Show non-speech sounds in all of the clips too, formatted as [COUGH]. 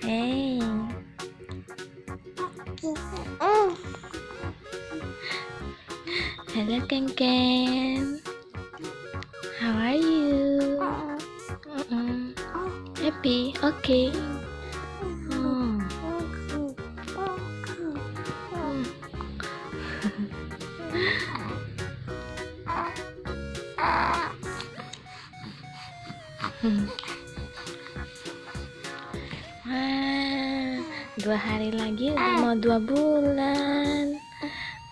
Hey. Hello, Ken Ken. How are you? Mm-mm. Happy? Okay. Hmm. [LAUGHS] dua hari lagi udah mau dua bulan.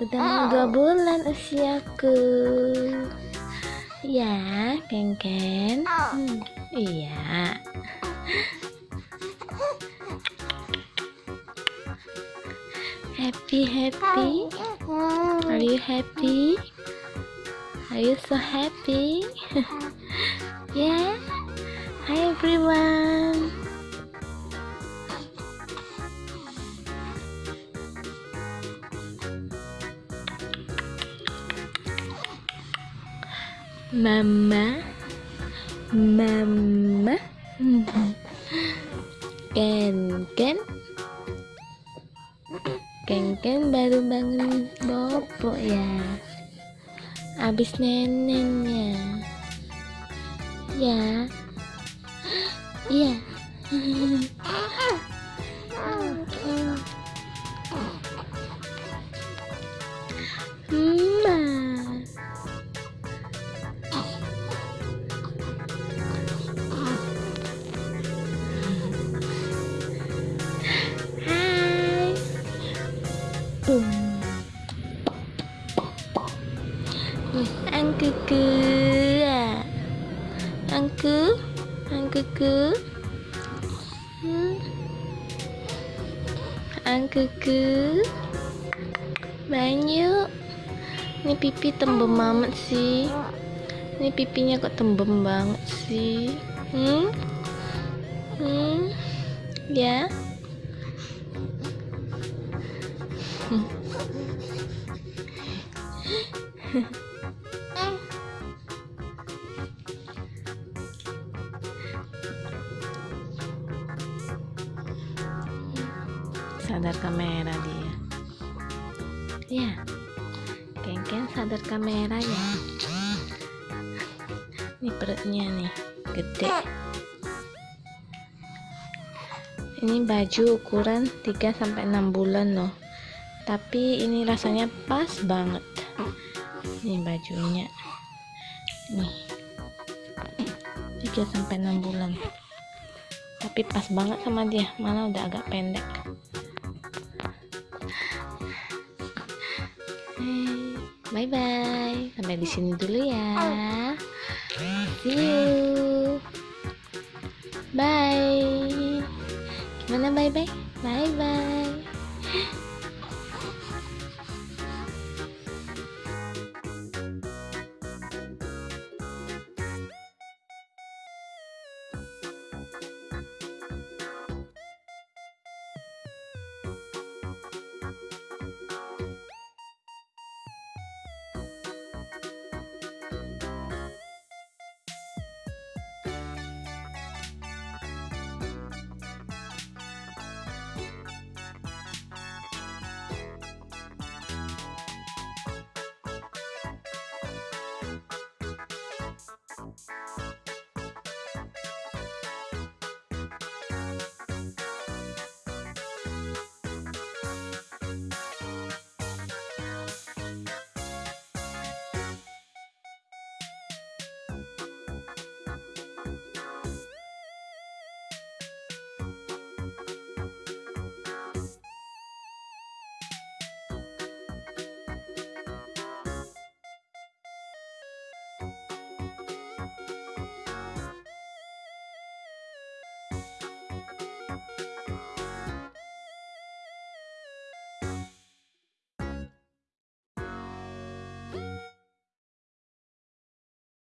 Udah mau dua bulan usiaku. Ya, Ken Ken. Hmm, iya. Happy, happy. Are you happy? Are you so happy? [LAUGHS] yeah. Hi everyone. Mama, Mama, Ken Ken, Ken Ken baru bangun bobo ya, abis neneknya, ya, iya. Mama. [LAUGHS] Cứ. Ăn cư cư. Hmm. Banyak. Ini pipi tembem banget sih. Ini pipinya kok tembem banget sih. Hmm? Hmm? Ya? [LAUGHS] Sadar kamera dia. Ya. Ken-ken sadar kamera ya. Ini perutnya nih, gede. Ini baju ukuran 3 sampai 6 bulan loh. Tapi ini rasanya pas banget. Ini bajunya. Nih. 3 sampai 6 bulan. Tapi pas banget sama dia, malah udah agak pendek. Bye bye. Sampai di sini dulu ya. See you. Bye. Gimana bye bye? Bye bye.